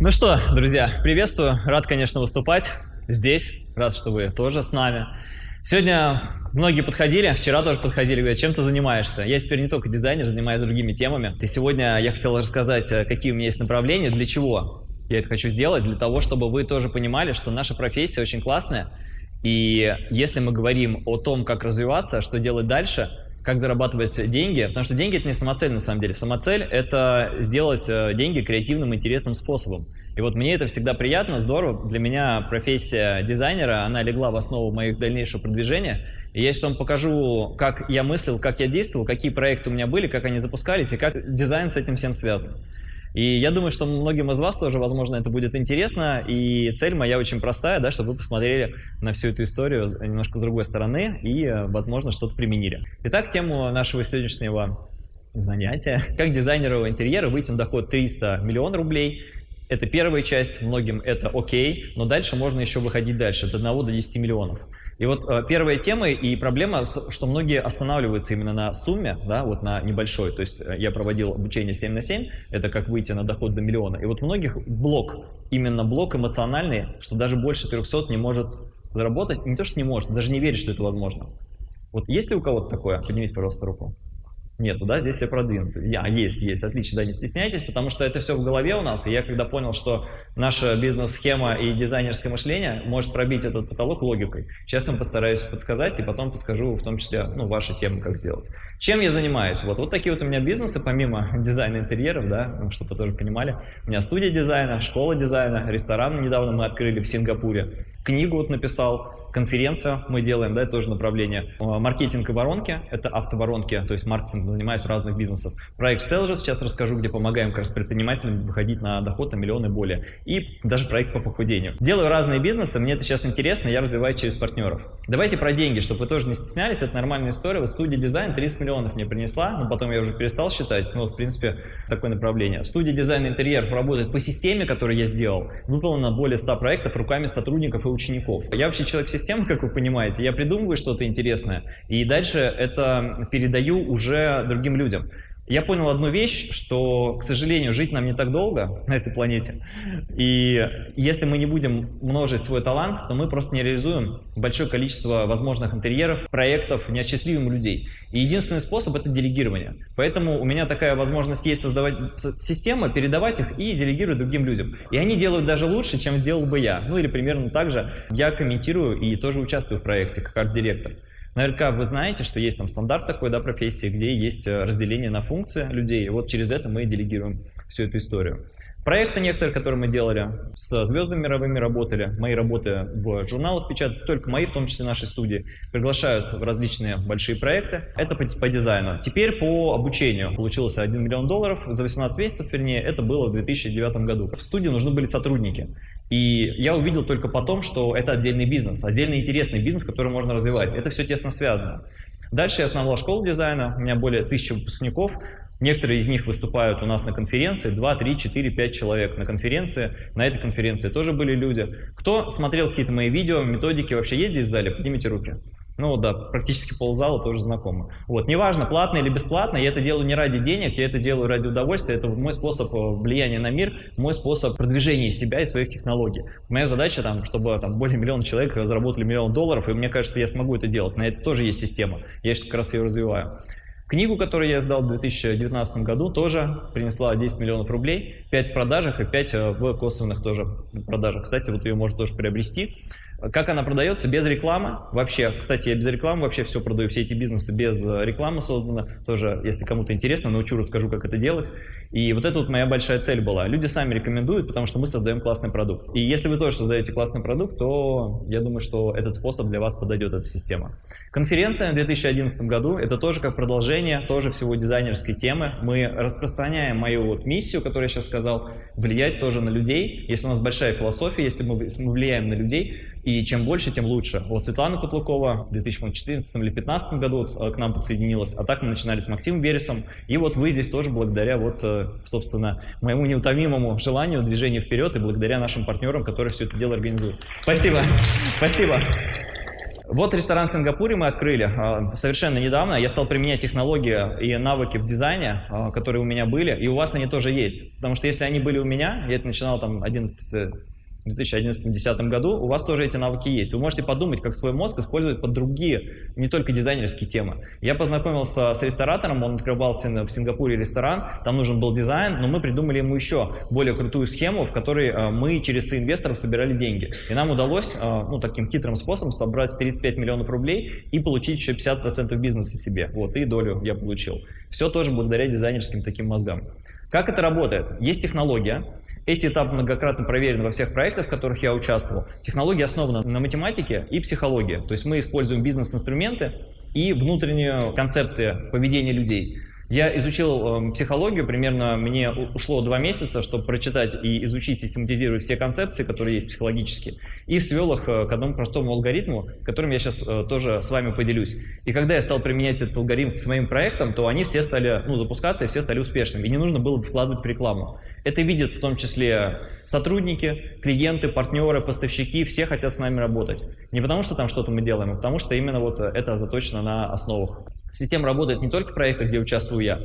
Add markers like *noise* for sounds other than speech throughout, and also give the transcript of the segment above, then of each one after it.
Ну что, друзья, приветствую. Рад, конечно, выступать здесь. Рад, что вы тоже с нами. Сегодня многие подходили, вчера тоже подходили, говорят, чем ты занимаешься? Я теперь не только дизайнер, занимаюсь другими темами. И сегодня я хотел рассказать, э, какие у меня есть направления, для чего я это хочу сделать, для того, чтобы вы тоже понимали, что наша профессия очень классная. И если мы говорим о том, как развиваться, что делать дальше, как зарабатывать деньги, потому что деньги – это не самоцель на самом деле. Самоцель – это сделать э, деньги креативным, интересным способом. И вот мне это всегда приятно, здорово. Для меня профессия дизайнера, она легла в основу моих дальнейшего продвижения. И я сейчас вам покажу, как я мыслил, как я действовал, какие проекты у меня были, как они запускались и как дизайн с этим всем связан. И я думаю, что многим из вас тоже, возможно, это будет интересно. И цель моя очень простая, да, чтобы вы посмотрели на всю эту историю немножко с другой стороны и, возможно, что-то применили. Итак, тему нашего сегодняшнего занятия. Как дизайнеру интерьера выйти на доход 300 миллионов рублей – это первая часть, многим это окей, но дальше можно еще выходить дальше, от 1 до 10 миллионов. И вот э, первая тема и проблема, что многие останавливаются именно на сумме, да, вот на небольшой. То есть э, я проводил обучение 7 на 7, это как выйти на доход до миллиона. И вот многих блок, именно блок эмоциональный, что даже больше 300 не может заработать, не то что не может, даже не верит, что это возможно. Вот есть ли у кого-то такое? Поднимите, пожалуйста, руку. Нету, да, здесь все продвинуты. Я, есть, есть, отлично, да, не стесняйтесь, потому что это все в голове у нас, и я когда понял, что наша бизнес-схема и дизайнерское мышление может пробить этот потолок логикой, сейчас я вам постараюсь подсказать, и потом подскажу в том числе, ну, ваши темы, как сделать. Чем я занимаюсь? Вот, вот такие вот у меня бизнесы, помимо *laughs* дизайна интерьеров, да, ну, чтобы вы тоже понимали. У меня студия дизайна, школа дизайна, ресторан недавно мы открыли в Сингапуре, книгу вот написал, конференция мы делаем, да, это тоже направление. А, маркетинг и воронки, это автоворонки, то есть маркетинг занимаюсь разных бизнесов. Проект Sales сейчас расскажу, где помогаем как раз предпринимателям выходить на доход на миллион более. И даже проект по похудению. Делаю разные бизнесы, мне это сейчас интересно, я развиваю через партнеров. Давайте про деньги, чтобы вы тоже не стеснялись, это нормальная история. Вот студия дизайн 30 миллионов мне принесла, но потом я уже перестал считать, ну, в принципе, такое направление. Студия дизайна интерьеров работает по системе, которую я сделал. Выполнено более 100 проектов руками сотрудников и учеников. Я вообще человек системы, как вы понимаете. Я придумываю что-то интересное, и дальше это передаю уже другим людям. Я понял одну вещь, что, к сожалению, жить нам не так долго на этой планете. И если мы не будем множить свой талант, то мы просто не реализуем большое количество возможных интерьеров, проектов, не осчастливим людей. И единственный способ – это делегирование. Поэтому у меня такая возможность есть создавать системы, передавать их и делегировать другим людям. И они делают даже лучше, чем сделал бы я. Ну или примерно так же я комментирую и тоже участвую в проекте как арт-директор. Наверняка вы знаете, что есть там стандарт такой, да, профессии, где есть э, разделение на функции людей, и вот через это мы делегируем всю эту историю. Проекты некоторые, которые мы делали, с звездами мировыми работали, мои работы в журналах печатают, только мои, в том числе нашей студии, приглашают в различные большие проекты. Это по, по дизайну. Теперь по обучению. Получилось 1 миллион долларов за 18 месяцев, вернее, это было в 2009 году. В студии нужны были сотрудники. И я увидел только потом, что это отдельный бизнес, отдельный интересный бизнес, который можно развивать. Это все тесно связано. Дальше я основал школу дизайна, у меня более тысячи выпускников. Некоторые из них выступают у нас на конференции, 2, 3, 4, 5 человек на конференции. На этой конференции тоже были люди. Кто смотрел какие-то мои видео, методики, вообще есть здесь в зале? Поднимите руки. Ну да, практически ползала тоже знакомо. Вот, неважно, платно или бесплатно, я это делаю не ради денег, я это делаю ради удовольствия, это мой способ э, влияния на мир, мой способ продвижения себя и своих технологий. Моя задача, там, чтобы там, более миллиона человек заработали миллион долларов, и мне кажется, я смогу это делать, на это тоже есть система, я сейчас как раз ее развиваю. Книгу, которую я издал в 2019 году, тоже принесла 10 миллионов рублей, 5 в продажах и 5 э, в косвенных тоже продажах. Кстати, вот ее можно тоже приобрести. Как она продается? Без рекламы. Вообще, кстати, я без рекламы вообще все продаю, все эти бизнесы без э, рекламы созданы. Тоже, если кому-то интересно, научу, расскажу, как это делать. И вот это вот моя большая цель была. Люди сами рекомендуют, потому что мы создаем классный продукт. И если вы тоже создаете классный продукт, то я думаю, что этот способ для вас подойдет, эта система. Конференция в 2011 году, это тоже как продолжение, тоже всего дизайнерской темы. Мы распространяем мою вот миссию, которую я сейчас сказал, влиять тоже на людей. Если у нас большая философия, если мы влияем на людей, и чем больше, тем лучше. Вот Светлана Кутлукова в 2014 или 2015 году к нам подсоединилась, а так мы начинали с Максимом Бересом. И вот вы здесь тоже благодаря, вот, э, собственно, моему неутомимому желанию движения вперед и благодаря нашим партнерам, которые все это дело организуют. Спасибо. Спасибо. Вот ресторан в Сингапуре мы открыли а, совершенно недавно. Я стал применять технологии и навыки в дизайне, которые у меня были, и у вас они тоже есть. Потому что если они были у меня, я это начинал там 11 в 2011-2010 году, у вас тоже эти навыки есть. Вы можете подумать, как свой мозг использовать под другие, не только дизайнерские темы. Я познакомился с ресторатором, он открывал в Сингапуре ресторан, там нужен был дизайн, но мы придумали ему еще более крутую схему, в которой э, мы через инвесторов собирали деньги. И нам удалось э, ну, таким хитрым способом собрать 35 миллионов рублей и получить еще 50% бизнеса себе. Вот, и долю я получил. Все тоже благодаря дизайнерским таким мозгам. Как это работает? Есть технология, эти этапы многократно проверены во всех проектах, в которых я участвовал. Технология основана на математике и психологии. То есть мы используем бизнес-инструменты и внутреннюю концепцию поведения людей. Я изучил э, психологию, примерно мне ушло два месяца, чтобы прочитать и изучить, систематизировать все концепции, которые есть психологические, и свел их э, к одному простому алгоритму, которым я сейчас э, тоже с вами поделюсь. И когда я стал применять этот алгоритм к своим проектам, то они все стали ну, запускаться и все стали успешными, и не нужно было вкладывать рекламу. Это видят в том числе сотрудники, клиенты, партнеры, поставщики, все хотят с нами работать. Не потому, что там что-то мы делаем, а потому что именно вот это заточено на основах. Система работает не только в проектах, где участвую я,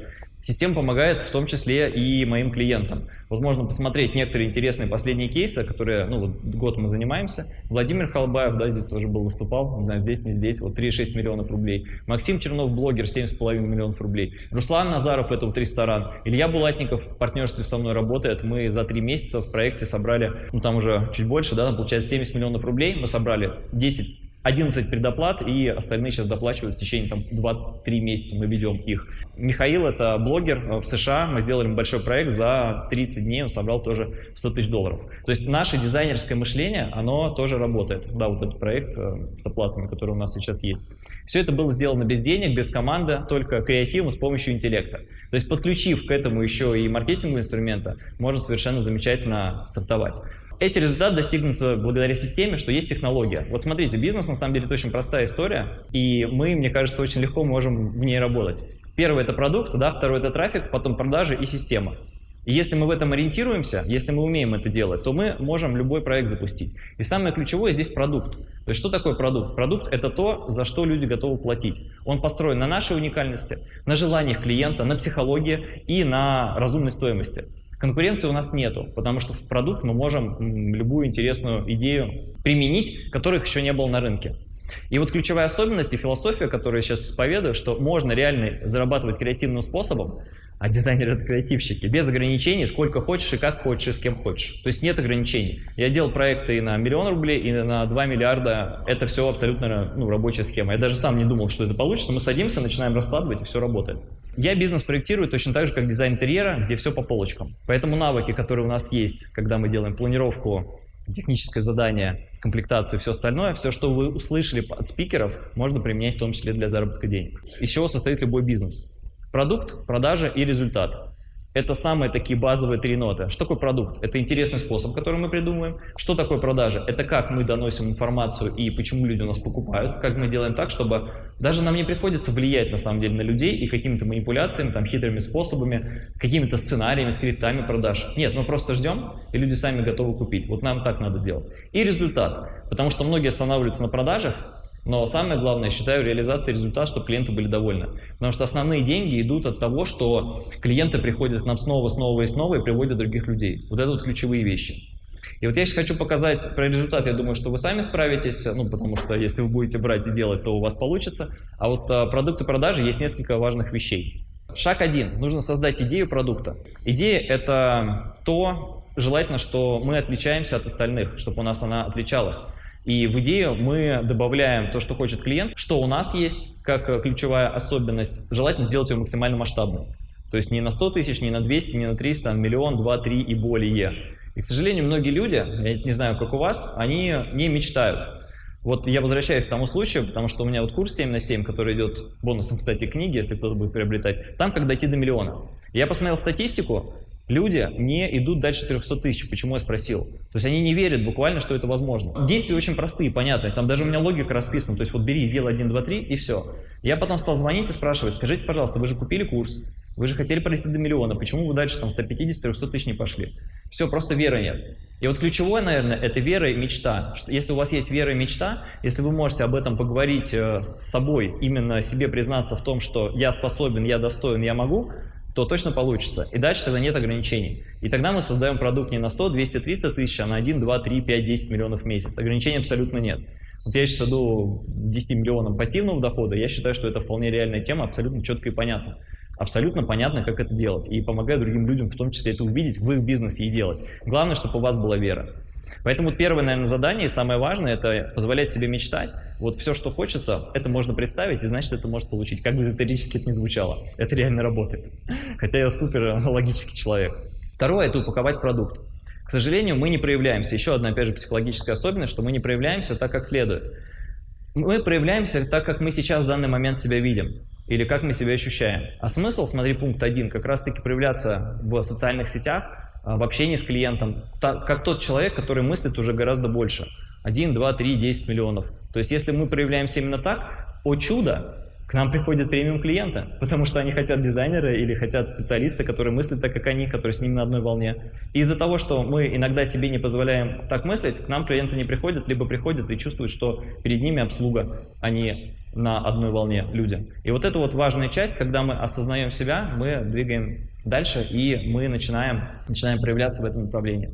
Система помогает в том числе и моим клиентам. Вот можно посмотреть некоторые интересные последние кейсы, которые, ну вот год мы занимаемся. Владимир Халбаев, да, здесь тоже был, выступал, не знаю, здесь, не здесь, вот 3,6 миллионов рублей. Максим Чернов, блогер, 7,5 миллионов рублей. Руслан Назаров, это вот ресторан. Илья Булатников в партнерстве со мной работает. Мы за три месяца в проекте собрали, ну там уже чуть больше, да, получается 70 миллионов рублей. Мы собрали 10 11 предоплат, и остальные сейчас доплачивают в течение там, 2-3 месяца, мы ведем их. Михаил – это блогер э, в США, мы сделали большой проект, за 30 дней он собрал тоже 100 тысяч долларов. То есть наше дизайнерское мышление, оно тоже работает. Да, вот этот проект э, с оплатами, который у нас сейчас есть. Все это было сделано без денег, без команды, только креативом с помощью интеллекта. То есть подключив к этому еще и маркетинговые инструменты, можно совершенно замечательно стартовать. Эти результаты достигнуты благодаря системе, что есть технология. Вот смотрите, бизнес на самом деле это очень простая история, и мы, мне кажется, очень легко можем в ней работать. Первый это продукт, да, второй это трафик, потом продажи и система. И если мы в этом ориентируемся, если мы умеем это делать, то мы можем любой проект запустить. И самое ключевое здесь продукт. То есть что такое продукт? Продукт это то, за что люди готовы платить. Он построен на нашей уникальности, на желаниях клиента, на психологии и на разумной стоимости. Конкуренции у нас нету, потому что в продукт мы можем любую интересную идею применить, которых еще не было на рынке. И вот ключевая особенность и философия, которую я сейчас исповедую, что можно реально зарабатывать креативным способом, а дизайнеры это креативщики, без ограничений, сколько хочешь и как хочешь и с кем хочешь. То есть нет ограничений. Я делал проекты и на миллион рублей, и на 2 миллиарда. Это все абсолютно ну, рабочая схема. Я даже сам не думал, что это получится. Мы садимся, начинаем раскладывать, и все работает. Я бизнес проектирую точно так же, как дизайн интерьера, где все по полочкам. Поэтому навыки, которые у нас есть, когда мы делаем планировку, техническое задание, комплектацию и все остальное, все, что вы услышали от спикеров, можно применять в том числе для заработка денег. Из чего состоит любой бизнес? Продукт, продажа и результат. Это самые такие базовые три ноты. Что такое продукт? Это интересный способ, который мы придумываем. Что такое продажа? Это как мы доносим информацию и почему люди у нас покупают. Как мы делаем так, чтобы даже нам не приходится влиять на самом деле на людей и какими-то манипуляциями, там, хитрыми способами, какими-то сценариями, скриптами продаж. Нет, мы просто ждем, и люди сами готовы купить. Вот нам так надо сделать. И результат. Потому что многие останавливаются на продажах, но самое главное, считаю, реализация результата, чтобы клиенты были довольны. Потому что основные деньги идут от того, что клиенты приходят к нам снова, снова и снова и приводят других людей. Вот это вот ключевые вещи. И вот я сейчас хочу показать про результат, я думаю, что вы сами справитесь, ну, потому что если вы будете брать и делать, то у вас получится. А вот а, продукты продажи есть несколько важных вещей. Шаг один. Нужно создать идею продукта. Идея – это то, желательно, что мы отличаемся от остальных, чтобы у нас она отличалась. И в идею мы добавляем то, что хочет клиент, что у нас есть как э, ключевая особенность. Желательно сделать ее максимально масштабной. То есть не на 100 тысяч, не на 200, не на 300, а миллион, два, три и более. И, к сожалению, многие люди, я не знаю, как у вас, они не мечтают. Вот я возвращаюсь к тому случаю, потому что у меня вот курс 7 на 7, который идет бонусом, кстати, книги, если кто-то будет приобретать, там как дойти до миллиона. Я посмотрел статистику, Люди не идут дальше 300 тысяч. Почему я спросил? То есть они не верят буквально, что это возможно. Действия очень простые, понятные. Там даже у меня логика расписана. То есть вот бери, делай 1, 2, 3 и все. Я потом стал звонить и спрашивать, скажите, пожалуйста, вы же купили курс, вы же хотели пройти до миллиона, почему вы дальше там 150-300 тысяч не пошли? Все, просто веры нет. И вот ключевое, наверное, это вера и мечта. Если у вас есть вера и мечта, если вы можете об этом поговорить э, с собой, именно себе признаться в том, что я способен, я достоин, я могу, то точно получится. И дальше тогда нет ограничений. И тогда мы создаем продукт не на 100, 200, 300 тысяч, а на 1, 2, 3, 5, 10 миллионов в месяц. Ограничений абсолютно нет. Вот я сейчас иду 10 миллионам пассивного дохода, я считаю, что это вполне реальная тема, абсолютно четко и понятно абсолютно понятно, как это делать. И помогаю другим людям в том числе это увидеть в их бизнесе и делать. Главное, чтобы у вас была вера. Поэтому первое, наверное, задание и самое важное – это позволять себе мечтать. Вот все, что хочется, это можно представить, и значит, это может получить. Как бы эзотерически это ни звучало. Это реально работает. Хотя я супер логический человек. Второе – это упаковать продукт. К сожалению, мы не проявляемся. Еще одна, опять же, психологическая особенность, что мы не проявляемся так, как следует. Мы проявляемся так, как мы сейчас в данный момент себя видим или как мы себя ощущаем. А смысл, смотри, пункт один, как раз-таки проявляться в социальных сетях, в общении с клиентом, как тот человек, который мыслит уже гораздо больше. 1, 2, 3, 10 миллионов. То есть если мы проявляемся именно так, о чудо, к нам приходят премиум клиенты, потому что они хотят дизайнера или хотят специалиста, который мыслит так, как они, который с ними на одной волне. Из-за того, что мы иногда себе не позволяем так мыслить, к нам клиенты не приходят, либо приходят и чувствуют, что перед ними обслуга, а не на одной волне люди. И вот это вот важная часть, когда мы осознаем себя, мы двигаем дальше и мы начинаем, начинаем проявляться в этом направлении.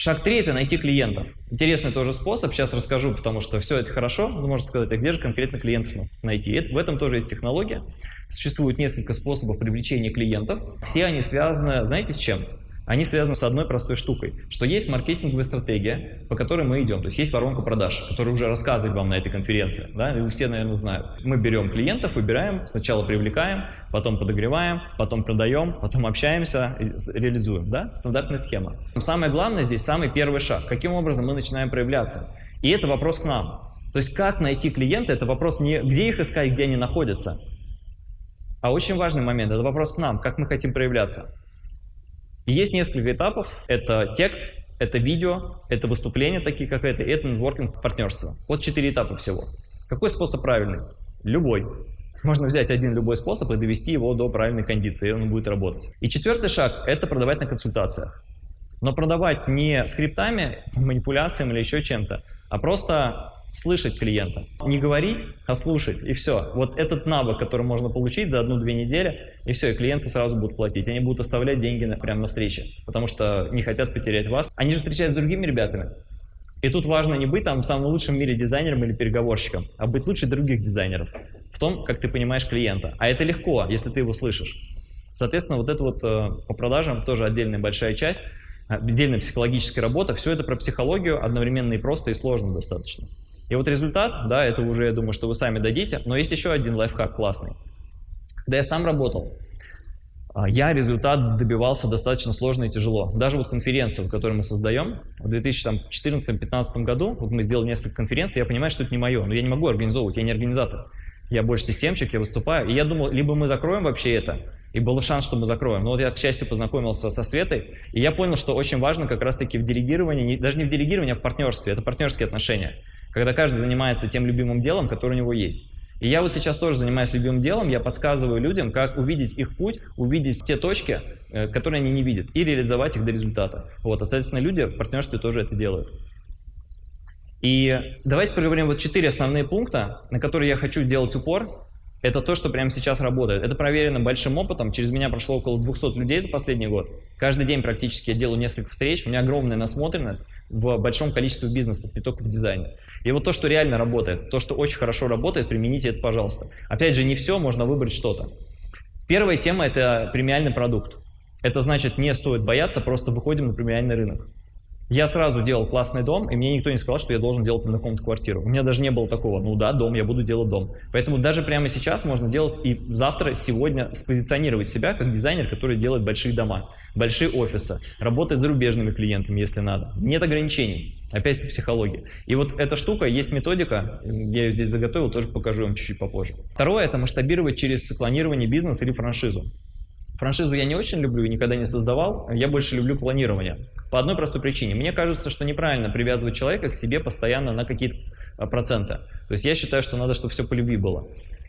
Шаг три – это найти клиентов. Интересный тоже способ, сейчас расскажу, потому что все это хорошо, вы можете сказать, а где же конкретно клиентов найти? В этом тоже есть технология. Существует несколько способов привлечения клиентов. Все они связаны, знаете, с чем? Они связаны с одной простой штукой, что есть маркетинговая стратегия, по которой мы идем. То есть есть воронка продаж, которая уже рассказывает вам на этой конференции. Да? И все, наверное, знают. Мы берем клиентов, выбираем, сначала привлекаем, потом подогреваем, потом продаем, потом общаемся, реализуем. Да? Стандартная схема. Самое главное здесь самый первый шаг. Каким образом мы начинаем проявляться? И это вопрос к нам. То есть как найти клиента, это вопрос не где их искать, где они находятся, а очень важный момент, это вопрос к нам, как мы хотим проявляться. И есть несколько этапов. Это текст, это видео, это выступления такие, как это, и это нетворкинг партнерство. Вот четыре этапа всего. Какой способ правильный? Любой. Можно взять один любой способ и довести его до правильной кондиции, и он будет работать. И четвертый шаг – это продавать на консультациях. Но продавать не скриптами, манипуляциями или еще чем-то, а просто слышать клиента. Не говорить, а слушать, и все. Вот этот навык, который можно получить за одну-две недели, и все, и клиенты сразу будут платить. Они будут оставлять деньги на, прямо на встрече, потому что не хотят потерять вас. Они же встречаются с другими ребятами. И тут важно не быть там самым лучшим в мире дизайнером или переговорщиком, а быть лучше других дизайнеров в том, как ты понимаешь клиента. А это легко, если ты его слышишь. Соответственно, вот это вот э, по продажам тоже отдельная большая часть, отдельная психологическая работа. Все это про психологию одновременно и просто, и сложно достаточно. И вот результат, да, это уже, я думаю, что вы сами дадите, но есть еще один лайфхак классный. Когда я сам работал, а, я результат добивался достаточно сложно и тяжело. Даже вот конференция, которую мы создаем, в 2014-2015 году, вот мы сделали несколько конференций, я понимаю, что это не мое, но я не могу организовывать, я не организатор. Я больше системщик, я выступаю. И я думал, либо мы закроем вообще это, и был шанс, что мы закроем. Но вот я, к счастью, познакомился со Светой, и я понял, что очень важно как раз-таки в делегировании, даже не в делегировании, а в партнерстве. Это партнерские отношения когда каждый занимается тем любимым делом, которое у него есть. И я вот сейчас тоже занимаюсь любимым делом, я подсказываю людям, как увидеть их путь, увидеть те точки, э, которые они не видят, и реализовать их до результата. Вот, а, соответственно, люди в партнерстве тоже это делают. И давайте поговорим вот четыре основные пункта, на которые я хочу делать упор. Это то, что прямо сейчас работает. Это проверено большим опытом. Через меня прошло около 200 людей за последний год. Каждый день практически я делаю несколько встреч. У меня огромная насмотренность в большом количестве бизнесов, не только в дизайне. И вот то, что реально работает, то, что очень хорошо работает, примените это, пожалуйста. Опять же, не все, можно выбрать что-то. Первая тема – это премиальный продукт. Это значит, не стоит бояться, просто выходим на премиальный рынок. Я сразу делал классный дом, и мне никто не сказал, что я должен делать на комнату квартиру. У меня даже не было такого, ну да, дом, я буду делать дом. Поэтому даже прямо сейчас можно делать и завтра, сегодня спозиционировать себя как дизайнер, который делает большие дома, большие офисы, работает с зарубежными клиентами, если надо. Нет ограничений. Опять по психологии. И вот эта штука, есть методика, я ее здесь заготовил, тоже покажу вам чуть-чуть попозже. Второе – это масштабировать через планирование бизнеса или франшизу. Франшизу я не очень люблю и никогда не создавал, я больше люблю планирование. По одной простой причине. Мне кажется, что неправильно привязывать человека к себе постоянно на какие-то а, проценты. То есть я считаю, что надо, чтобы все по любви было.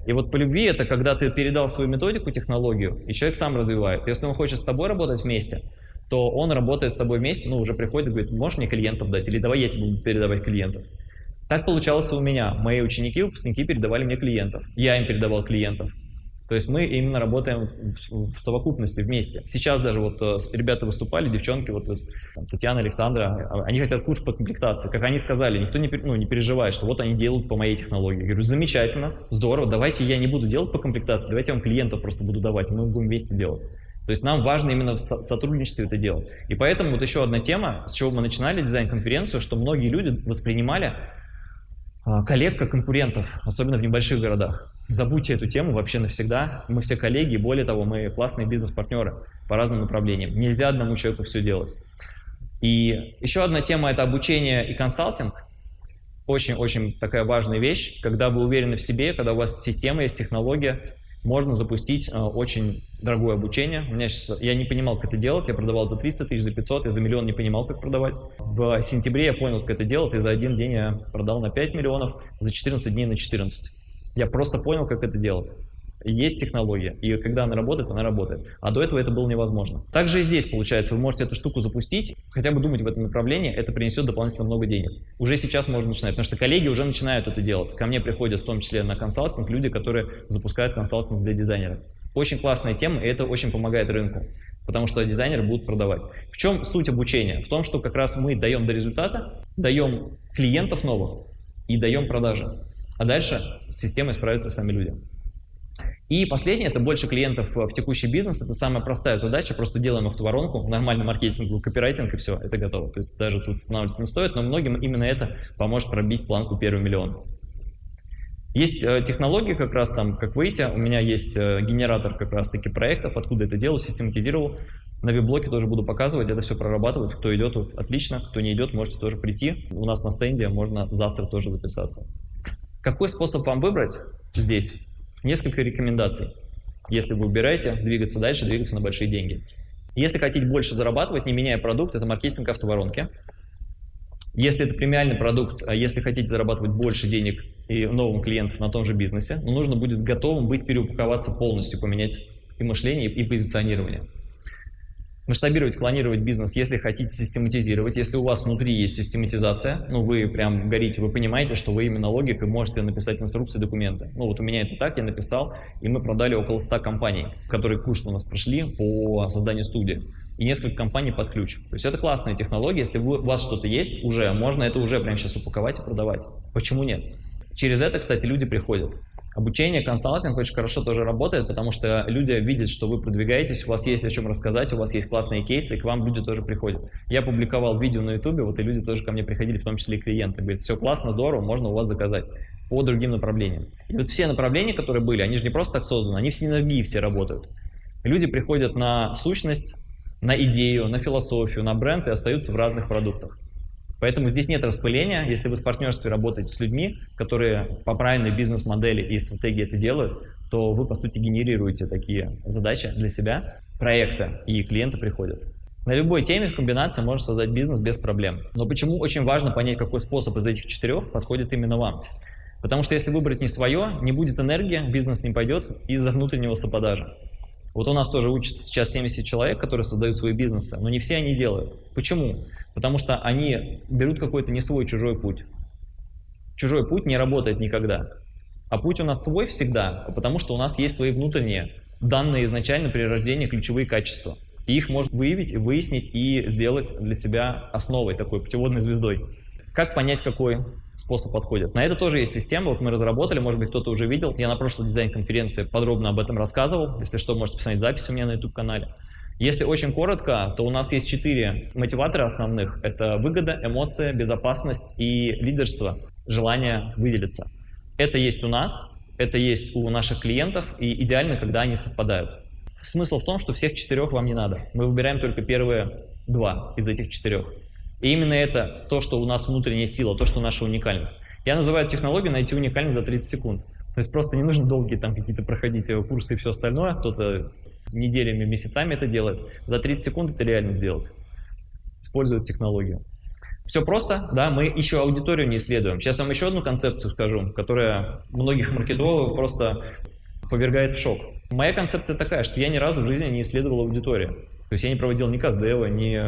И вот по любви это когда ты передал свою методику, технологию, и человек сам развивает. Если он хочет с тобой работать вместе, то он работает с тобой вместе, ну, уже приходит и говорит, можешь мне клиентов дать, или давай я тебе буду передавать клиентов. Так получалось у меня. Мои ученики, выпускники передавали мне клиентов. Я им передавал клиентов. То есть мы именно работаем в, совокупности вместе. Сейчас даже вот э, ребята выступали, девчонки, вот из там, Татьяна, Александра, а, они хотят курс по комплектации. Как они сказали, никто не, ну, не переживает, что вот они делают по моей технологии. Я говорю, замечательно, здорово, давайте я не буду делать по комплектации, давайте я вам клиентов просто буду давать, мы будем вместе делать. То есть нам важно именно в сотрудничестве это делать. И поэтому вот еще одна тема, с чего мы начинали дизайн-конференцию, что многие люди воспринимали а, коллег как конкурентов, особенно в небольших городах. Забудьте эту тему вообще навсегда. Мы все коллеги, более того, мы классные бизнес-партнеры по разным направлениям. Нельзя одному человеку все делать. И еще одна тема – это обучение и консалтинг. Очень-очень такая важная вещь, когда вы уверены в себе, когда у вас система есть, технология, можно запустить э, очень дорогое обучение. У меня сейчас, я не понимал, как это делать, я продавал за 300 тысяч, за 500, я за миллион не понимал, как продавать. В сентябре я понял, как это делать, и за один день я продал на 5 миллионов, за 14 дней на 14. Я просто понял, как это делать. Есть технология, и когда она работает, она работает. А до этого это было невозможно. Также и здесь, получается, вы можете эту штуку запустить, хотя бы думать в этом направлении, это принесет дополнительно много денег. Уже сейчас можно начинать, потому что коллеги уже начинают это делать. Ко мне приходят в том числе на консалтинг люди, которые запускают консалтинг для дизайнеров. Очень классная тема, и это очень помогает рынку, потому что дизайнеры будут продавать. В чем суть обучения? В том, что как раз мы даем до результата, даем клиентов новых и даем продажи. А дальше с системой справятся сами люди. И последнее, это больше клиентов в текущий бизнес. Это самая простая задача, просто делаем автоворонку, нормальный маркетинг, копирайтинг и все, это готово. То есть даже тут останавливаться не стоит, но многим именно это поможет пробить планку первый миллион. Есть э, технологии как раз там, как выйти. У меня есть э, генератор как раз таки проектов, откуда это делаю, систематизировал. На веб-блоке тоже буду показывать, это все прорабатывать. Кто идет, вот, отлично. Кто не идет, можете тоже прийти. У нас на стенде можно завтра тоже записаться. Какой способ вам выбрать здесь? Несколько рекомендаций. Если вы выбираете двигаться дальше, двигаться на большие деньги. Если хотите больше зарабатывать, не меняя продукт, это маркетинг автоворонки. Если это премиальный продукт, а если хотите зарабатывать больше денег и новым клиентов на том же бизнесе, но нужно будет готовым быть переупаковаться полностью, поменять и мышление, и позиционирование масштабировать, клонировать бизнес, если хотите систематизировать, если у вас внутри есть систематизация, ну вы прям горите, вы понимаете, что вы именно логикой можете написать инструкции, документы. Ну вот у меня это так, я написал, и мы продали около 100 компаний, которые курс у нас прошли по созданию студии и несколько компаний под ключ. То есть это классная технология, если у вас что-то есть уже, можно это уже прямо сейчас упаковать и продавать. Почему нет? Через это, кстати, люди приходят. Обучение, консалтинг очень хорошо тоже работает, потому что люди видят, что вы продвигаетесь, у вас есть о чем рассказать, у вас есть классные кейсы, к вам люди тоже приходят. Я публиковал видео на ютубе, вот и люди тоже ко мне приходили, в том числе и клиенты. Говорят, все классно, здорово, можно у вас заказать по другим направлениям. И вот все направления, которые были, они же не просто так созданы, они в синергии все работают. Люди приходят на сущность, на идею, на философию, на бренд и остаются в разных продуктах. Поэтому здесь нет распыления. Если вы в партнерстве работаете с людьми, которые по правильной бизнес-модели и стратегии это делают, то вы, по сути, генерируете такие задачи для себя, проекта, и клиенты приходят. На любой теме в комбинации можно создать бизнес без проблем. Но почему очень важно понять, какой способ из этих четырех подходит именно вам? Потому что если выбрать не свое, не будет энергии, бизнес не пойдет из-за внутреннего саподажа. Вот у нас тоже учатся сейчас 70 человек, которые создают свои бизнесы, но не все они делают. Почему? Потому что они берут какой-то не свой чужой путь. Чужой путь не работает никогда. А путь у нас свой всегда, потому что у нас есть свои внутренние, данные изначально при рождении ключевые качества. И их можно выявить, выяснить и сделать для себя основой, такой путеводной звездой. Как понять, какой способ подходит? На это тоже есть система, вот мы разработали, может быть, кто-то уже видел. Я на прошлой дизайн-конференции подробно об этом рассказывал. Если что, можете посмотреть запись у меня на YouTube-канале. Если очень коротко, то у нас есть четыре мотиватора основных. Это выгода, эмоция, безопасность и лидерство, желание выделиться. Это есть у нас, это есть у наших клиентов, и идеально, когда они совпадают. Смысл в том, что всех четырех вам не надо. Мы выбираем только первые два из этих четырех. И именно это то, что у нас внутренняя сила, то, что наша уникальность. Я называю технологию найти уникальность за 30 секунд. То есть просто не нужно долгие там какие-то проходить курсы и все остальное. Кто-то неделями, месяцами это делает. За 30 секунд это реально сделать. Используют технологию. Все просто, да, мы еще аудиторию не исследуем. Сейчас я вам еще одну концепцию скажу, которая многих маркетологов просто повергает в шок. Моя концепция такая, что я ни разу в жизни не исследовал аудиторию. То есть я не проводил ни каздева, не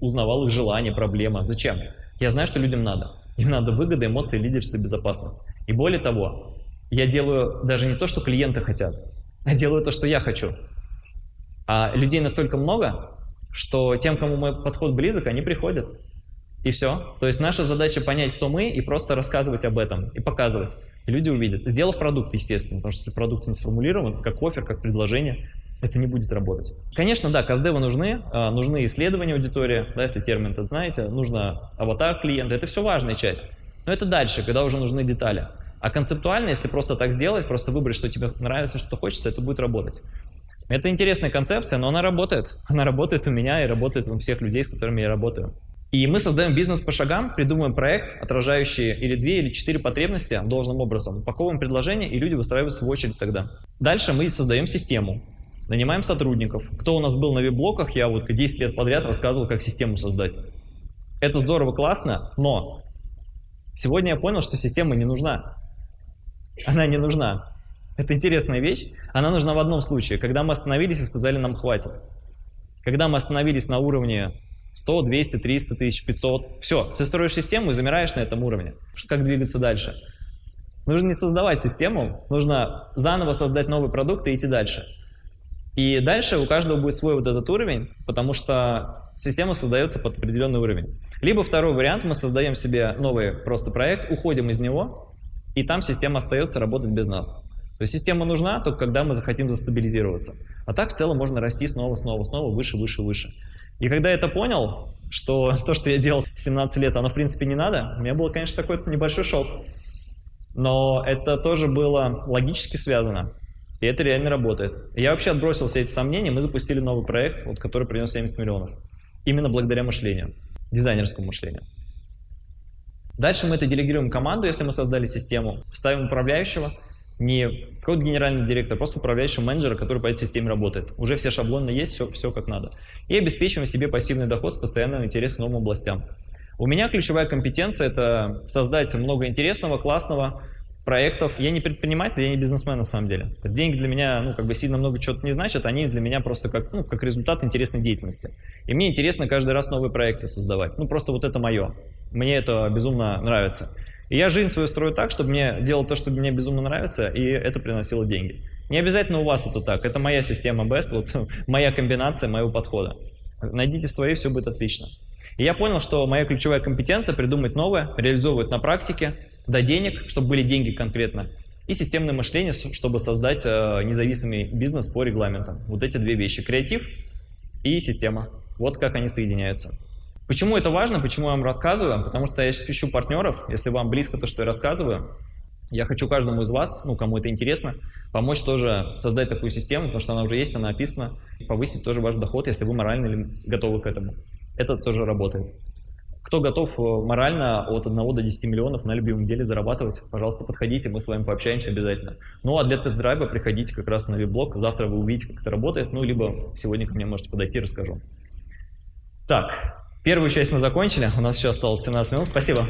узнавал их желания, проблемы. Зачем? Я знаю, что людям надо. Им надо выгода, эмоции, лидерство, безопасность. И более того, я делаю даже не то, что клиенты хотят, а делаю то, что я хочу. А людей настолько много, что тем, кому мой подход близок, они приходят. И все. То есть наша задача понять, кто мы, и просто рассказывать об этом, и показывать. И люди увидят. Сделав продукт, естественно, потому что если продукт не сформулирован, как офер, как предложение, это не будет работать. Конечно, да, каздевы нужны, а, нужны исследования аудитории, да, если термин этот знаете, нужно аватар клиента, это все важная часть. Но это дальше, когда уже нужны детали. А концептуально, если просто так сделать, просто выбрать, что тебе нравится, что хочется, это будет работать. Это интересная концепция, но она работает. *laughs* Она работает у меня и работает у всех людей, с которыми я работаю. И мы создаем бизнес по шагам, придумываем проект, отражающий или две, или четыре потребности должным образом, упаковываем предложение, и люди выстраиваются в очередь тогда. Дальше мы создаем систему, нанимаем сотрудников. Кто у нас был на веб-блоках, я вот 10 лет подряд рассказывал, как систему создать. Это здорово, классно, но сегодня я понял, что система не нужна. Она не нужна. Это интересная вещь. Она нужна в одном случае, когда мы остановились и сказали, нам хватит. Когда мы остановились на уровне 100, 200, 300 тысяч, 500. Все, ты строишь систему и замираешь на этом уровне. Как двигаться дальше? Нужно не создавать систему, нужно заново создать новый продукт и идти дальше. И дальше у каждого будет свой вот этот уровень, потому что система создается под определенный уровень. Либо второй вариант, мы создаем себе новый просто проект, уходим из него, и там система остается работать без нас. То есть система нужна только когда мы захотим застабилизироваться. А так в целом можно расти снова, снова, снова, выше, выше, выше. И когда я это понял, что *laughs* то, что я делал в 17 лет, оно в принципе не надо, у меня был, конечно, такой небольшой шок. Но это тоже было логически связано. И это реально работает. Я вообще отбросил все эти сомнения, мы запустили новый проект, вот, который принес 70 миллионов. Именно благодаря мышлению, дизайнерскому мышлению. Дальше мы это делегируем команду, если мы создали систему, ставим управляющего – не какой-то генеральный директор, просто управляющий менеджера, который по этой системе работает. Уже все шаблоны есть, все, все как надо. И обеспечиваем себе пассивный доход с постоянным интересом новым областям. У меня ключевая компетенция – это создать много интересного, классного, проектов. Я не предприниматель, я не бизнесмен на самом деле. Деньги для меня, ну, как бы сильно много чего-то не значат, они для меня просто как, ну, как результат интересной деятельности. И мне интересно каждый раз новые проекты создавать. Ну, просто вот это мое. Мне это безумно нравится. И я жизнь свою строю так, чтобы мне делал то, что мне безумно нравится, и это приносило деньги. Не обязательно у вас это так. Это моя система Best, вот *laughs* моя комбинация моего подхода. Найдите свои, все будет отлично. И я понял, что моя ключевая компетенция придумать новое, реализовывать на практике, до денег, чтобы были деньги конкретно, и системное мышление, чтобы создать э, независимый бизнес по регламентам. Вот эти две вещи. Креатив и система. Вот как они соединяются. Почему это важно, почему я вам рассказываю? Потому что я сейчас ищу партнеров, если вам близко то, что я рассказываю. Я хочу каждому из вас, ну, кому это интересно, помочь тоже создать такую систему, потому что она уже есть, она описана, повысить тоже ваш доход, если вы морально готовы к этому. Это тоже работает. Кто готов э, морально от 1 до 10 миллионов на любимом деле зарабатывать, пожалуйста, подходите, мы с вами пообщаемся обязательно. Ну а для тест-драйва приходите как раз на веб-блог, завтра вы увидите, как это работает, ну либо сегодня ко мне можете подойти, расскажу. Так, Первую часть мы закончили, у нас еще осталось 17 минут. Спасибо.